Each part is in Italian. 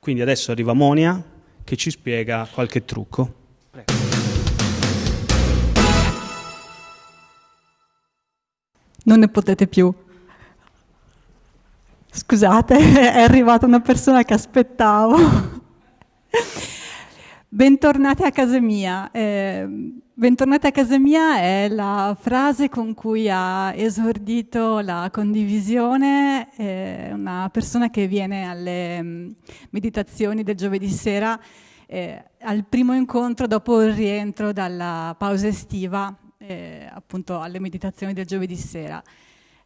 Quindi adesso arriva Monia che ci spiega qualche trucco. Prego. Non ne potete più. Scusate, è arrivata una persona che aspettavo. Bentornati a casa mia. Eh, bentornati a casa mia è la frase con cui ha esordito la condivisione eh, una persona che viene alle mm, meditazioni del giovedì sera eh, al primo incontro dopo il rientro dalla pausa estiva, eh, appunto alle meditazioni del giovedì sera.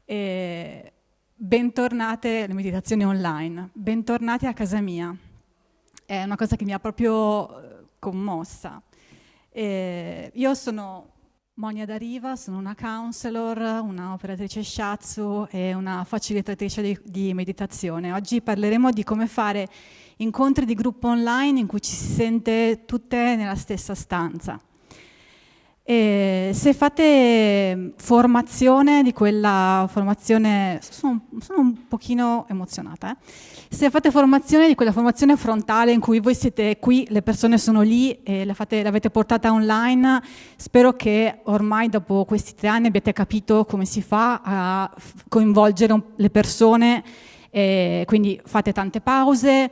Eh, bentornate alle meditazioni online, bentornati a casa mia. È una cosa che mi ha proprio eh, commossa. Eh, io sono Monia Dariva, sono una counselor, una operatrice shiatsu e una facilitatrice di, di meditazione. Oggi parleremo di come fare incontri di gruppo online in cui ci si sente tutte nella stessa stanza. E se fate formazione di quella formazione, sono, sono un pochino emozionata, eh? se fate formazione di quella formazione frontale in cui voi siete qui, le persone sono lì e fate, l'avete portata online, spero che ormai dopo questi tre anni abbiate capito come si fa a coinvolgere le persone, quindi fate tante pause,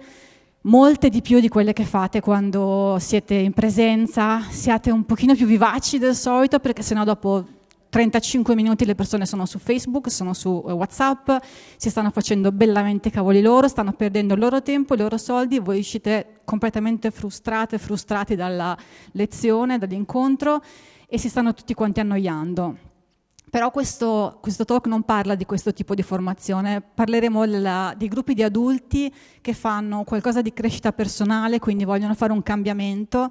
molte di più di quelle che fate quando siete in presenza, siate un pochino più vivaci del solito perché sennò dopo 35 minuti le persone sono su Facebook, sono su eh, Whatsapp, si stanno facendo bellamente cavoli loro, stanno perdendo il loro tempo, i loro soldi, voi uscite completamente frustrate, frustrati dalla lezione, dall'incontro e si stanno tutti quanti annoiando. Però questo, questo, talk non parla di questo tipo di formazione, parleremo della, di gruppi di adulti che fanno qualcosa di crescita personale, quindi vogliono fare un cambiamento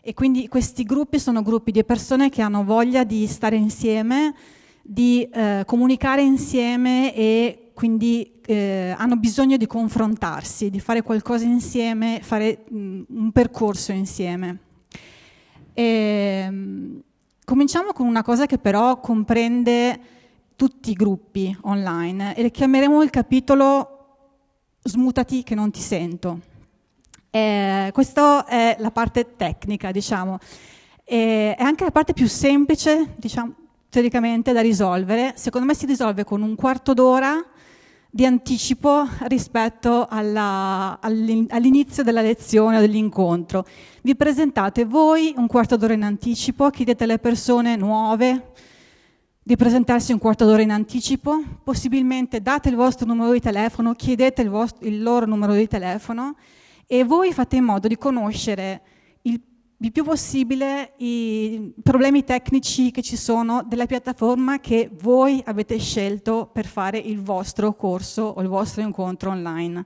e quindi questi gruppi sono gruppi di persone che hanno voglia di stare insieme, di eh, comunicare insieme e quindi eh, hanno bisogno di confrontarsi, di fare qualcosa insieme, fare mh, un percorso insieme. E, ehm, Cominciamo con una cosa che però comprende tutti i gruppi online e chiameremo il capitolo smutati che non ti sento. Eh, questa è la parte tecnica, diciamo. E è anche la parte più semplice, diciamo, teoricamente, da risolvere. Secondo me si risolve con un quarto d'ora di anticipo rispetto all'inizio della lezione o dell'incontro. Vi presentate voi un quarto d'ora in anticipo, chiedete alle persone nuove di presentarsi un quarto d'ora in anticipo, possibilmente date il vostro numero di telefono, chiedete il, vostro, il loro numero di telefono e voi fate in modo di conoscere il più possibile i problemi tecnici che ci sono della piattaforma che voi avete scelto per fare il vostro corso o il vostro incontro online.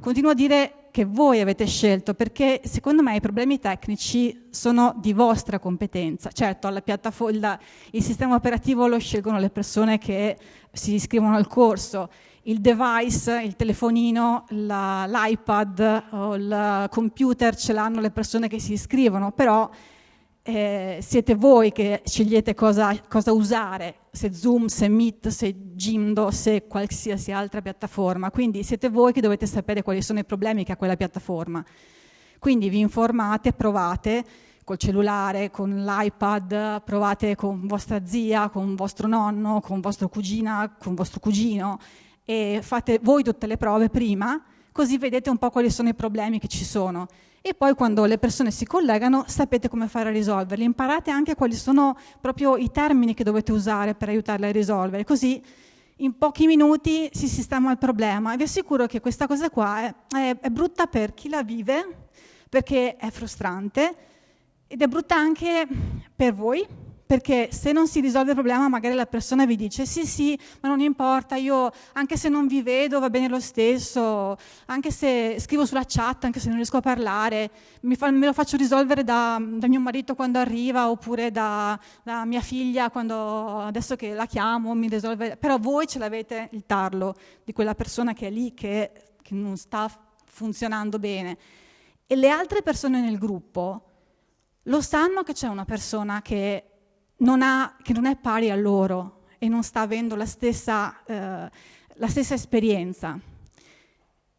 Continuo a dire che voi avete scelto perché secondo me i problemi tecnici sono di vostra competenza. Certo, il sistema operativo lo scelgono le persone che si iscrivono al corso, il device, il telefonino, l'iPad o il computer ce l'hanno le persone che si iscrivono, però eh, siete voi che scegliete cosa, cosa, usare, se Zoom, se Meet, se Jimdo, se qualsiasi altra piattaforma. Quindi siete voi che dovete sapere quali sono i problemi che ha quella piattaforma. Quindi vi informate, provate col cellulare, con l'iPad, provate con vostra zia, con vostro nonno, con vostra cugina, con vostro cugino e fate voi tutte le prove prima, così vedete un po' quali sono i problemi che ci sono. E poi quando le persone si collegano sapete come fare a risolverli, imparate anche quali sono proprio i termini che dovete usare per aiutarle a risolvere, così in pochi minuti si sistema il problema. Vi assicuro che questa cosa qua è, è, è brutta per chi la vive, perché è frustrante, ed è brutta anche per voi, perché se non si risolve il problema magari la persona vi dice sì sì ma non importa io anche se non vi vedo va bene lo stesso anche se scrivo sulla chat anche se non riesco a parlare fa, me lo faccio risolvere da, da, mio marito quando arriva oppure da, da, mia figlia quando adesso che la chiamo mi risolve. Però voi ce l'avete il tarlo di quella persona che è lì che, che non sta funzionando bene. E le altre persone nel gruppo lo sanno che c'è una persona che non ha, che non è pari a loro e non sta avendo la stessa, eh, la stessa esperienza.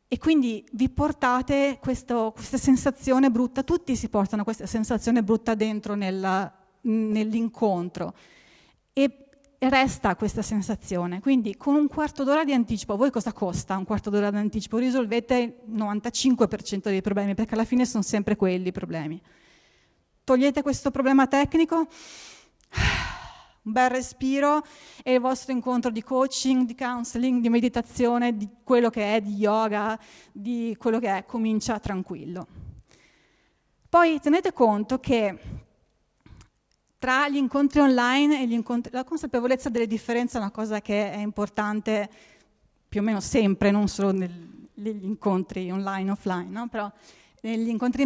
e quindi vi portate questo, questa sensazione brutta, tutti si portano questa sensazione brutta dentro nella, nell'incontro e resta questa sensazione. Quindi con un quarto d'ora di anticipo, voi cosa costa un quarto d'ora di anticipo? Risolvete il 95% dei problemi, perché alla fine sono sempre quelli i problemi. Togliete questo problema tecnico, un bel respiro e il vostro incontro di coaching, di counseling, di meditazione, di quello che è, di yoga, di quello che è, comincia tranquillo. Poi tenete conto che tra gli incontri online e gli incontri, la consapevolezza delle differenze è una cosa che è importante più o meno sempre, non solo negli incontri online e offline, no? però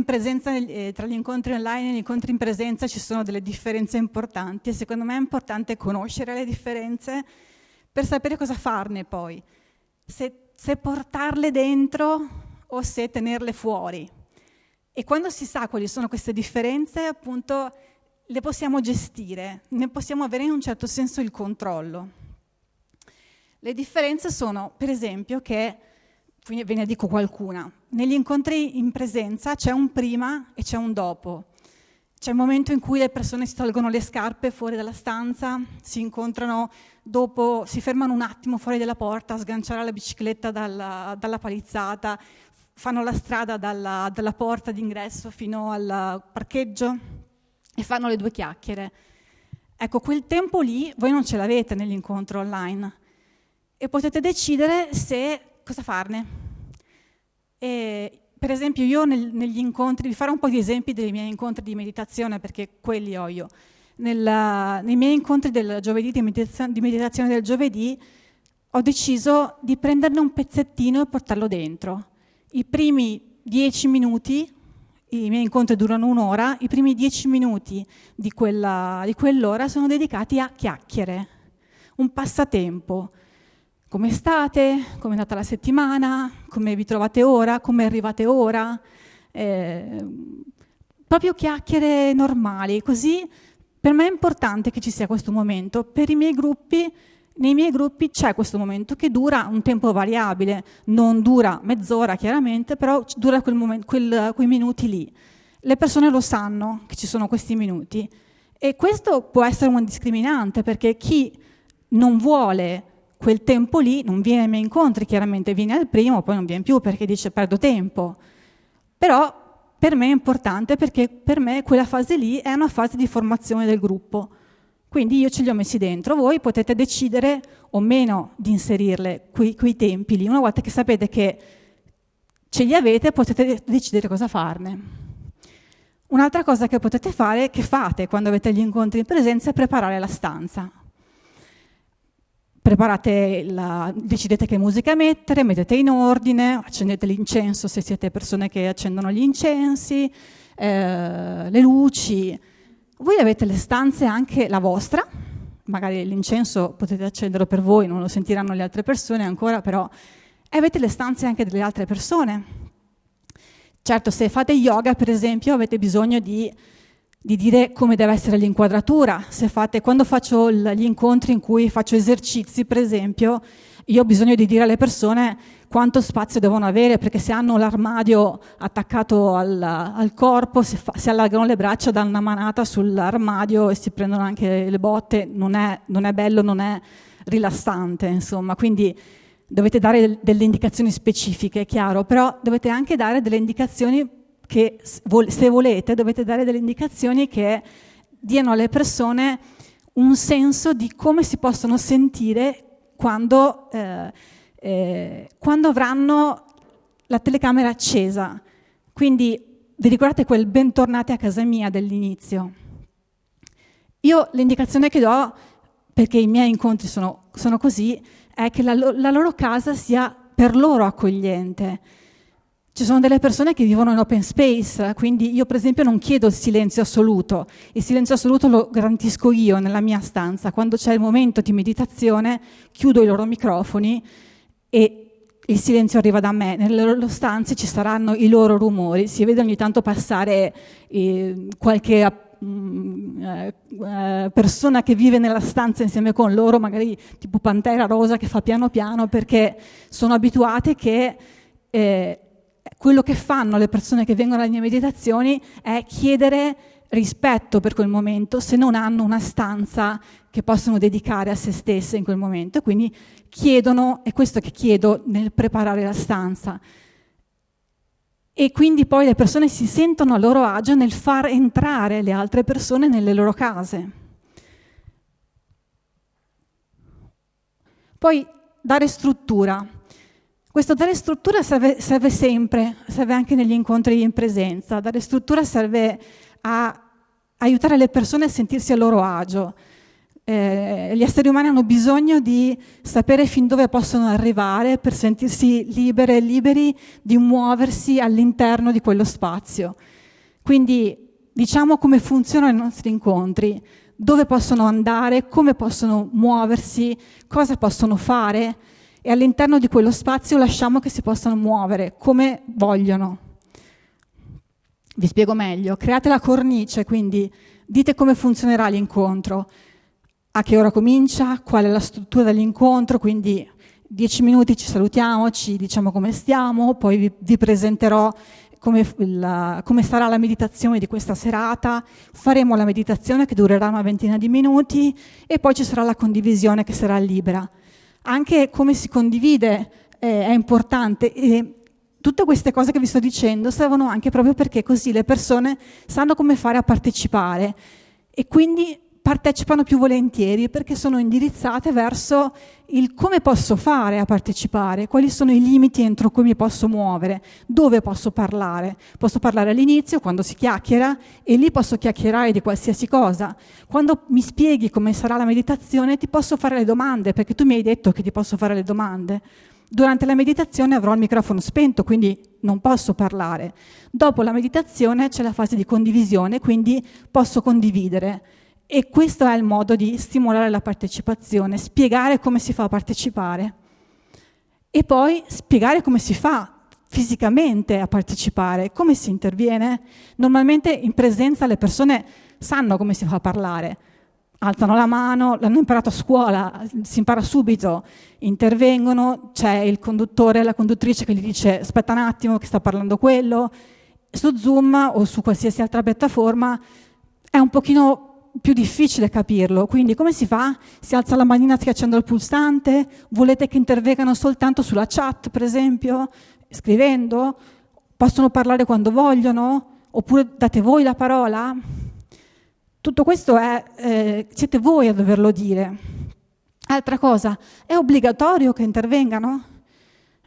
presenza, eh, tra gli incontri online e gli incontri in presenza ci sono delle differenze importanti e secondo me è importante conoscere le differenze per sapere cosa farne poi, se, se portarle dentro o se tenerle fuori. E quando si sa quali sono queste differenze, appunto, le possiamo gestire, ne possiamo avere in un certo senso il controllo. Le differenze sono, per esempio, che ve ne dico qualcuna. Negli incontri in presenza c'è un prima e c'è un dopo. C'è il momento in cui le persone si tolgono le scarpe fuori dalla stanza, si incontrano dopo, si fermano un attimo fuori dalla porta a sganciare la bicicletta dalla, dalla palizzata, fanno la strada dalla, dalla porta d'ingresso fino al parcheggio e fanno le due chiacchiere. Ecco, quel tempo lì voi non ce l'avete nell'incontro online e potete decidere se cosa farne. E, per esempio io nel, negli incontri, vi farò un po' di esempi dei miei incontri di meditazione perché quelli ho io. Nella, nei miei incontri del giovedì, di meditazione, di meditazione del giovedì, ho deciso di prenderne un pezzettino e portarlo dentro. I primi dieci minuti, i miei incontri durano un'ora, i primi dieci minuti di, quella, di quell'ora sono dedicati a chiacchiere, un passatempo come state, come è andata la settimana, come vi trovate ora, come arrivate ora, eh, proprio chiacchiere normali, così per me è importante che ci sia questo momento, per i miei gruppi, nei miei gruppi c'è questo momento che dura un tempo variabile, non dura mezz'ora chiaramente, però dura quel momento, quel, quei minuti lì. Le persone lo sanno che ci sono questi minuti. E questo può essere un discriminante perché chi non vuole quel tempo lì non viene ai miei incontri, chiaramente viene al primo, poi non viene più perché dice perdo tempo. Però per me è importante perché per me quella fase lì è una fase di formazione del gruppo. Quindi io ce li ho messi dentro, voi potete decidere o meno di inserirle quei, quei tempi lì. Una volta che sapete che ce li avete potete decidere cosa farne. Un'altra cosa che potete fare, che fate quando avete gli incontri in presenza, è preparare la stanza preparate la, decidete che musica mettere, mettete in ordine, accendete l'incenso se siete persone che accendono gli incensi, eh, le luci. Voi avete le stanze anche la vostra, magari l'incenso potete accenderlo per voi, non lo sentiranno le altre persone ancora, però avete le stanze anche delle altre persone. Certo, se fate yoga, per esempio, avete bisogno di di dire come deve essere l'inquadratura. Fate, quando faccio gli incontri in cui faccio esercizi, per esempio, io ho bisogno di dire alle persone quanto spazio devono avere, perché se hanno l'armadio attaccato al, al corpo, se, fa, se, allargano le braccia, danno una manata sull'armadio e si prendono anche le botte, non è, non è bello, non è rilassante, insomma. Quindi dovete dare delle indicazioni specifiche, è chiaro, però dovete anche dare delle indicazioni che se volete dovete dare delle indicazioni che diano alle persone un senso di come si possono sentire quando, eh, eh, quando avranno la telecamera accesa. Quindi vi ricordate quel bentornati a casa mia dell'inizio? Io l'indicazione che do, perché i miei incontri sono, sono così, è che la, la loro casa sia per loro accogliente ci sono delle persone che vivono in open space, quindi io per esempio non chiedo il silenzio assoluto, il silenzio assoluto lo garantisco io nella mia stanza, quando c'è il momento di meditazione chiudo i loro microfoni e il silenzio arriva da me, nelle loro stanze ci saranno i loro rumori, si vede ogni tanto passare eh, qualche mm, eh, persona che vive nella stanza insieme con loro, magari tipo Pantera Rosa che fa piano piano perché sono abituate che eh, quello che fanno le persone che vengono alle mie meditazioni è chiedere rispetto per quel momento se non hanno una stanza che possono dedicare a se stesse in quel momento. Quindi chiedono, è questo che chiedo nel preparare la stanza. E quindi poi le persone si sentono a loro agio nel far entrare le altre persone nelle loro case. Poi dare struttura. Questo dare struttura serve, serve, sempre, serve anche negli incontri in presenza. Dare struttura serve a aiutare le persone a sentirsi a loro agio. Eh, gli esseri umani hanno bisogno di sapere fin dove possono arrivare per sentirsi libere e liberi di muoversi all'interno di quello spazio. Quindi diciamo come funzionano i nostri incontri, dove possono andare, come possono muoversi, cosa possono fare e all'interno di quello spazio lasciamo che si possano muovere come vogliono. Vi spiego meglio, create la cornice, quindi dite come funzionerà l'incontro, a che ora comincia, qual è la struttura dell'incontro, quindi dieci minuti ci salutiamo, ci diciamo come stiamo, poi vi, vi presenterò come, la, come, sarà la meditazione di questa serata, faremo la meditazione che durerà una ventina di minuti e poi ci sarà la condivisione che sarà libera anche come si condivide eh, è importante. E tutte queste cose che vi sto dicendo servono anche proprio perché così le persone sanno come fare a partecipare e quindi partecipano più volentieri perché sono indirizzate verso il come posso fare a partecipare, quali sono i limiti entro cui mi posso muovere, dove posso parlare. Posso parlare all'inizio, quando si chiacchiera, e lì posso chiacchierare di qualsiasi cosa. Quando mi spieghi come sarà la meditazione, ti posso fare le domande, perché tu mi hai detto che ti posso fare le domande. Durante la meditazione avrò il microfono spento, quindi non posso parlare. Dopo la meditazione c'è la fase di condivisione, quindi posso condividere. E questo è il modo di stimolare la partecipazione, spiegare come si fa a partecipare e poi spiegare come si fa fisicamente a partecipare, come si interviene. Normalmente in presenza le persone sanno come si fa a parlare, alzano la mano, l'hanno imparato a scuola, si impara subito, intervengono, c'è il conduttore, la conduttrice che gli dice aspetta un attimo che sta parlando quello. Su Zoom o su qualsiasi altra piattaforma è un pochino più difficile capirlo, quindi come si fa? Si alza la manina schiacciando il pulsante? Volete che intervengano soltanto sulla chat, per esempio, scrivendo? Possono parlare quando vogliono? Oppure date voi la parola? Tutto questo è, eh, siete voi a doverlo dire. Altra cosa, è obbligatorio che intervengano?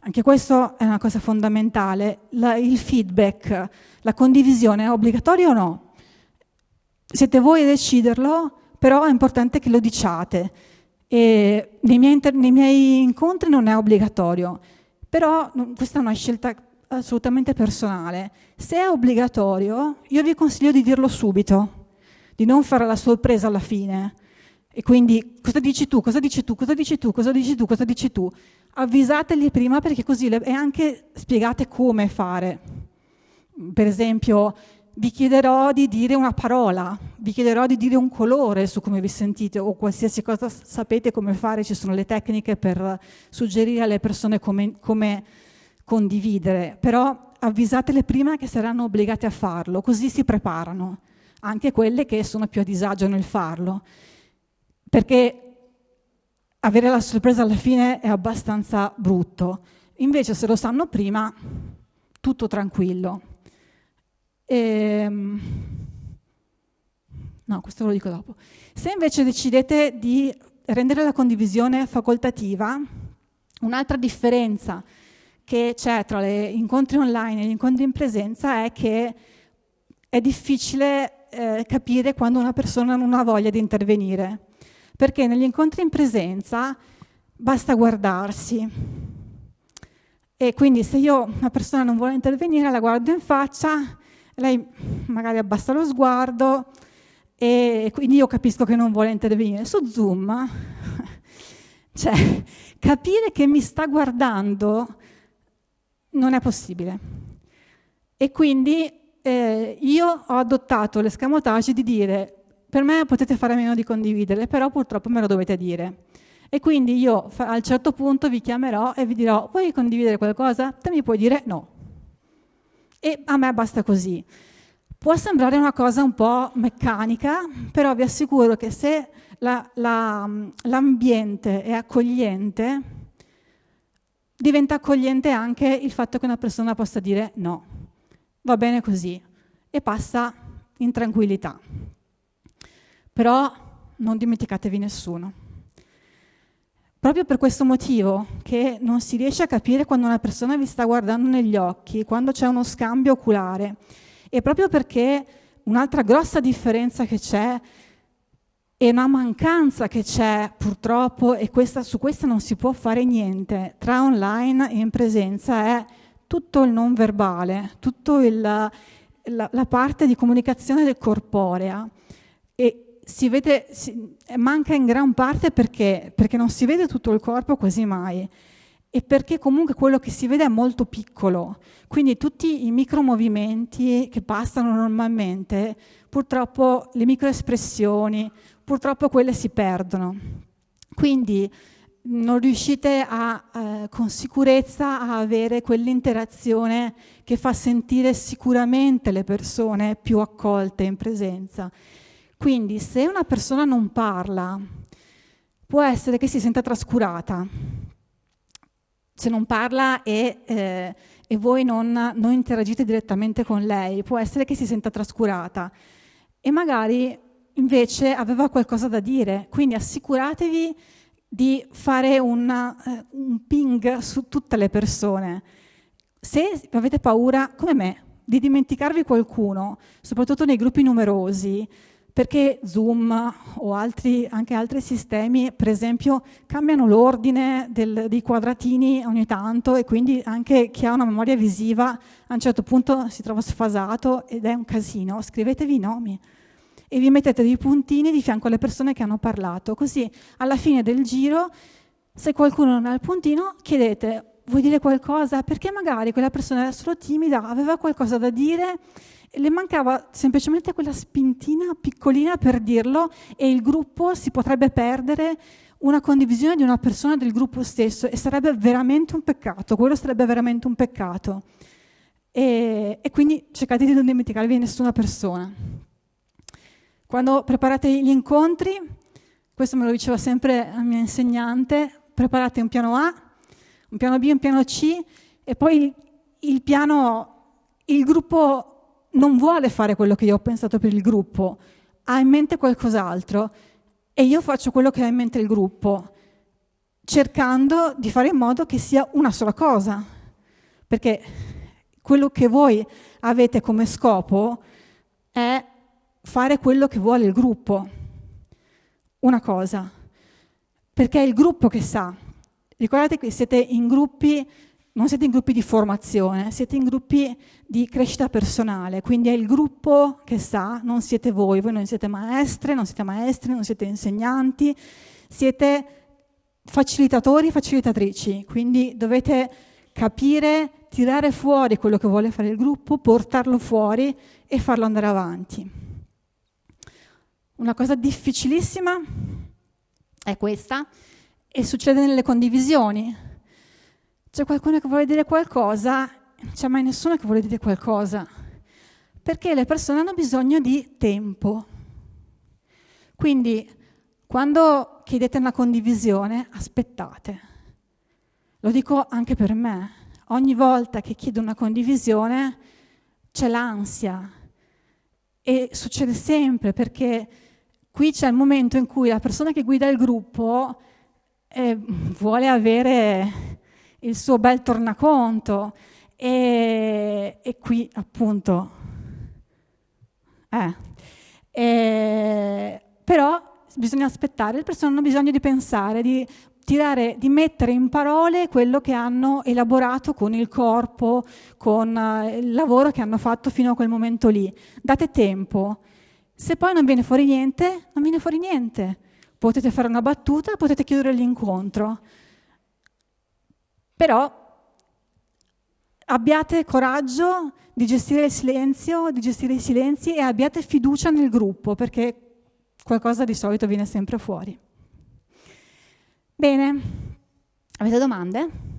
Anche questo è una cosa fondamentale. La, il feedback, la condivisione è obbligatorio o no? Siete voi a deciderlo, però è importante che lo diciate. E nei, miei inter- nei miei incontri non è obbligatorio, però questa è una scelta assolutamente personale. Se è obbligatorio, io vi consiglio di dirlo subito, di non fare la sorpresa alla fine. E quindi cosa dici tu, cosa dici tu, cosa dici tu, cosa dici tu, cosa dici tu. Avvisateli prima perché così le, e anche spiegate come fare. Per esempio, vi chiederò di dire una parola, vi chiederò di dire un colore su come vi sentite o qualsiasi cosa sapete come fare, ci sono le tecniche per suggerire alle persone come, come condividere, però avvisatele prima che saranno obbligate a farlo, così si preparano, anche quelle che sono più a disagio nel farlo, perché avere la sorpresa alla fine è abbastanza brutto, invece se lo sanno prima, tutto tranquillo. Ehm, no, questo ve lo dico dopo. Se invece decidete di rendere la condivisione facoltativa, un'altra differenza che c'è tra gli incontri online e gli incontri in presenza è che è difficile eh, capire quando una persona non ha voglia di intervenire, perché negli incontri in presenza basta guardarsi. E quindi se io una persona non vuole intervenire, la guardo in faccia lei magari abbassa lo sguardo e quindi io capisco che non vuole intervenire. Su Zoom, cioè, capire che mi sta guardando non è possibile. E quindi eh, io ho adottato l'escamotage di dire per me potete fare meno di condividere, però purtroppo me lo dovete dire. E quindi io a un certo punto vi chiamerò e vi dirò, vuoi condividere qualcosa? Te mi puoi dire no. E a me basta così. Può sembrare una cosa un po' meccanica, però vi assicuro che se la, la, l'ambiente è accogliente, diventa accogliente anche il fatto che una persona possa dire no, va bene così, e passa in tranquillità. Però non dimenticatevi nessuno. Proprio per questo motivo che non si riesce a capire quando una persona vi sta guardando negli occhi, quando c'è uno scambio oculare, e proprio perché un'altra grossa differenza che c'è e una mancanza che c'è purtroppo, e questa, su questa non si può fare niente, tra online e in presenza, è tutto il non verbale, tutta la, la parte di comunicazione del corporea. Si vede, si, manca in gran parte perché, perché non si vede tutto il corpo quasi mai e perché comunque quello che si vede è molto piccolo. Quindi tutti i micromovimenti che passano normalmente, purtroppo le microespressioni, purtroppo quelle si perdono. Quindi non riuscite a, eh, con sicurezza a avere quell'interazione che fa sentire sicuramente le persone più accolte in presenza. Quindi se una persona non parla, può essere che si senta trascurata. Se non parla e, eh, e voi non, non interagite direttamente con lei, può essere che si senta trascurata. E magari invece aveva qualcosa da dire. Quindi assicuratevi di fare una, eh, un ping su tutte le persone. Se avete paura, come me, di dimenticarvi qualcuno, soprattutto nei gruppi numerosi, perché Zoom o altri, anche altri sistemi, per esempio, cambiano l'ordine dei quadratini ogni tanto e quindi anche chi ha una memoria visiva a un certo punto si trova sfasato ed è un casino. Scrivetevi i nomi e vi mettete dei puntini di fianco alle persone che hanno parlato, così alla fine del giro, se qualcuno non ha il puntino, chiedete vuoi dire qualcosa? Perché magari quella persona era solo timida, aveva qualcosa da dire le mancava semplicemente quella spintina piccolina per dirlo e il gruppo si potrebbe perdere una condivisione di una persona del gruppo stesso e sarebbe veramente un peccato, quello sarebbe veramente un peccato. E, e quindi cercate di non dimenticarvi di nessuna persona. Quando preparate gli incontri, questo me lo diceva sempre la mia insegnante, preparate un piano A, un piano B, un piano C e poi il, il piano, il gruppo non vuole fare quello che io ho pensato per il gruppo, ha in mente qualcos'altro e io faccio quello che ha in mente il gruppo, cercando di fare in modo che sia una sola cosa, perché quello che voi avete come scopo è fare quello che vuole il gruppo, una cosa, perché è il gruppo che sa. Ricordate che siete in gruppi non siete in gruppi di formazione, siete in gruppi di crescita personale, quindi è il gruppo che sa, non siete voi, voi non siete maestre, non siete maestri, non siete insegnanti, siete facilitatori e facilitatrici, quindi dovete capire, tirare fuori quello che vuole fare il gruppo, portarlo fuori e farlo andare avanti. Una cosa difficilissima è questa e succede nelle condivisioni c'è qualcuno che vuole dire qualcosa, non c'è mai nessuno che vuole dire qualcosa, perché le persone hanno bisogno di tempo. Quindi quando chiedete una condivisione, aspettate. Lo dico anche per me. Ogni volta che chiedo una condivisione c'è l'ansia e succede sempre perché qui c'è il momento in cui la persona che guida il gruppo eh, vuole avere il suo bel tornaconto e, e qui appunto eh, e, però bisogna aspettare, le persone hanno bisogno di pensare, di tirare, di mettere in parole quello che hanno elaborato con il corpo, con uh, il lavoro che hanno fatto fino a quel momento lì. Date tempo. Se poi non viene fuori niente, non viene fuori niente. Potete fare una battuta, potete chiudere l'incontro. Però abbiate coraggio di gestire il silenzio, di gestire i silenzi e abbiate fiducia nel gruppo perché qualcosa di solito viene sempre fuori. Bene, avete domande?